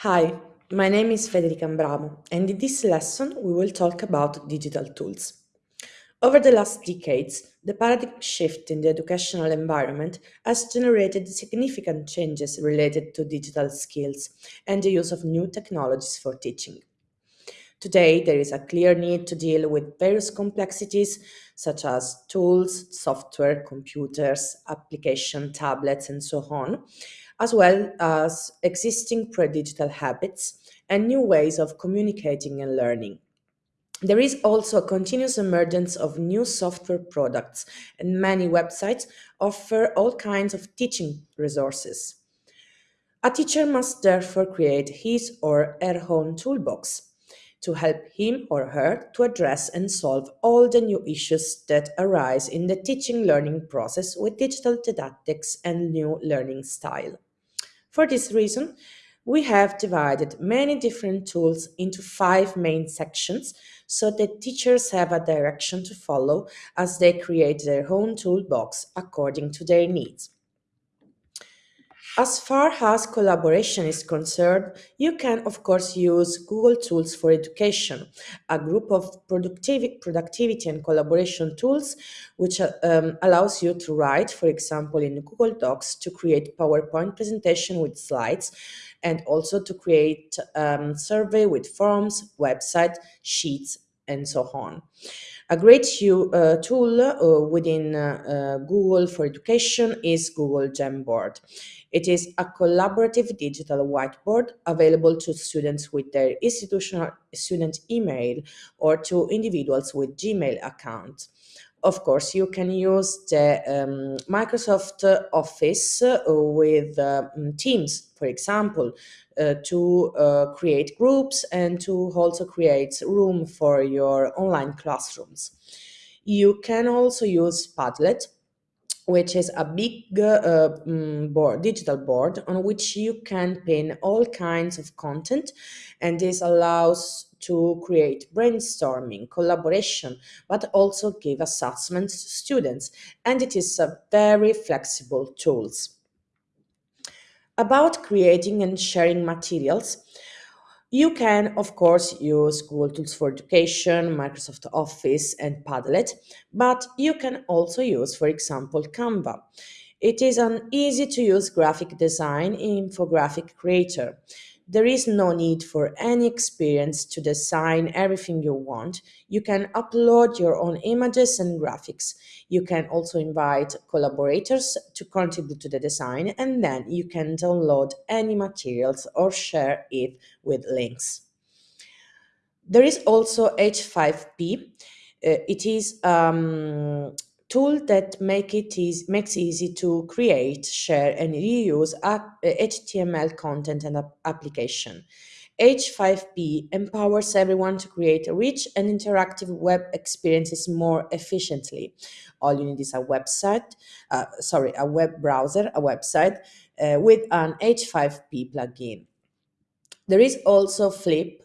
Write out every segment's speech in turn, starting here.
Hi, my name is Federica Ambramo, and in this lesson we will talk about digital tools. Over the last decades, the paradigm shift in the educational environment has generated significant changes related to digital skills and the use of new technologies for teaching. Today, there is a clear need to deal with various complexities such as tools, software, computers, application, tablets, and so on, as well as existing pre-digital habits and new ways of communicating and learning. There is also a continuous emergence of new software products, and many websites offer all kinds of teaching resources. A teacher must therefore create his or her own toolbox to help him or her to address and solve all the new issues that arise in the teaching learning process with digital didactics and new learning style. For this reason, we have divided many different tools into five main sections so that teachers have a direction to follow as they create their own toolbox according to their needs. As far as collaboration is concerned, you can of course use Google Tools for Education, a group of productivity, productivity and collaboration tools which um, allows you to write, for example, in Google Docs to create PowerPoint presentation with slides and also to create um, survey with forms, website, sheets, and so on. A great uh, tool uh, within uh, uh, Google for Education is Google Jamboard. It is a collaborative digital whiteboard available to students with their institutional student email or to individuals with Gmail accounts. Of course, you can use the um, Microsoft Office uh, with uh, Teams, for example, uh, to create groups and to also create room for your online classrooms. You can also use Padlet which is a big uh, mm, board, digital board on which you can pin all kinds of content and this allows to create brainstorming, collaboration, but also give assessments to students and it is a very flexible tools. About creating and sharing materials, you can, of course, use Google Tools for Education, Microsoft Office, and Padlet, but you can also use, for example, Canva. It is an easy to use graphic design infographic creator. There is no need for any experience to design everything you want. You can upload your own images and graphics. You can also invite collaborators to contribute to the design and then you can download any materials or share it with links. There is also H5P. Uh, it is um, tool that make it easy, makes easy to create, share, and reuse HTML content and application. H5P empowers everyone to create rich and interactive web experiences more efficiently. All you need is a website, uh, sorry, a web browser, a website uh, with an H5P plugin. There is also Flip,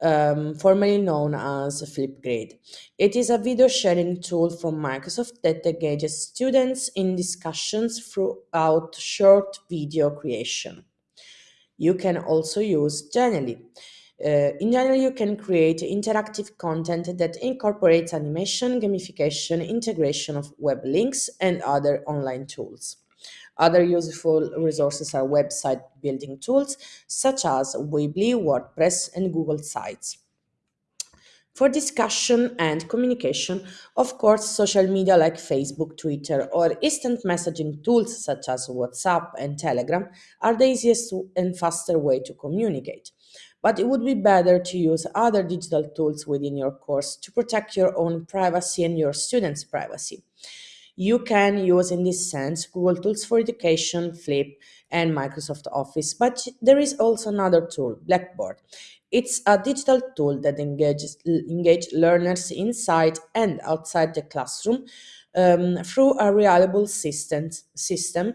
um, formerly known as Flipgrid. It is a video sharing tool from Microsoft that engages students in discussions throughout short video creation. You can also use Genially. Uh, in Genially, you can create interactive content that incorporates animation, gamification, integration of web links, and other online tools. Other useful resources are website building tools such as Weebly, WordPress, and Google Sites. For discussion and communication, of course, social media like Facebook, Twitter, or instant messaging tools such as WhatsApp and Telegram are the easiest and faster way to communicate. But it would be better to use other digital tools within your course to protect your own privacy and your students' privacy you can use in this sense Google Tools for Education, Flip, and Microsoft Office. But there is also another tool, Blackboard. It's a digital tool that engages engage learners inside and outside the classroom um, through a reliable system, system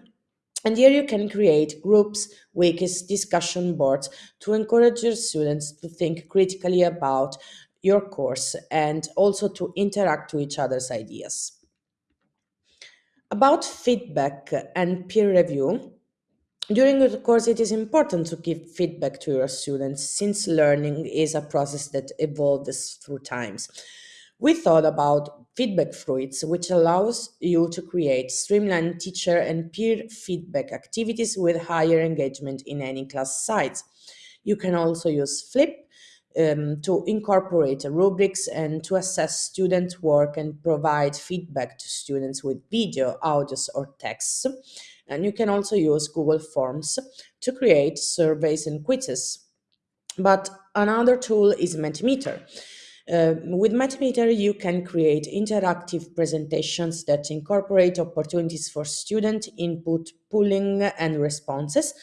and here you can create groups, wikis, discussion boards to encourage your students to think critically about your course and also to interact with each other's ideas. About feedback and peer review, during the course, it is important to give feedback to your students since learning is a process that evolves through times. We thought about FeedbackFruits, which allows you to create streamlined teacher and peer feedback activities with higher engagement in any class size. You can also use Flip um, to incorporate rubrics and to assess student work and provide feedback to students with video, audios, or text. And you can also use Google Forms to create surveys and quizzes. But another tool is Mentimeter. Uh, with Mentimeter, you can create interactive presentations that incorporate opportunities for student input, pooling, and responses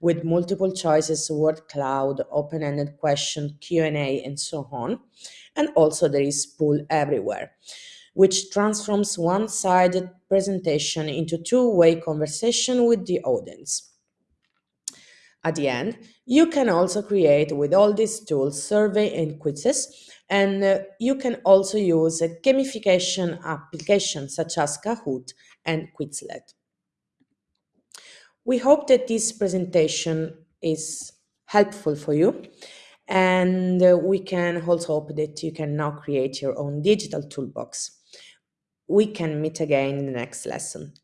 with multiple choices, word cloud, open-ended question, Q&A, and so on. And also there is Poll Everywhere, which transforms one-sided presentation into two-way conversation with the audience. At the end, you can also create with all these tools survey and quizzes, and uh, you can also use a gamification application such as Kahoot and Quizlet. We hope that this presentation is helpful for you and uh, we can also hope that you can now create your own digital toolbox. We can meet again in the next lesson.